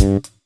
Mm-hmm.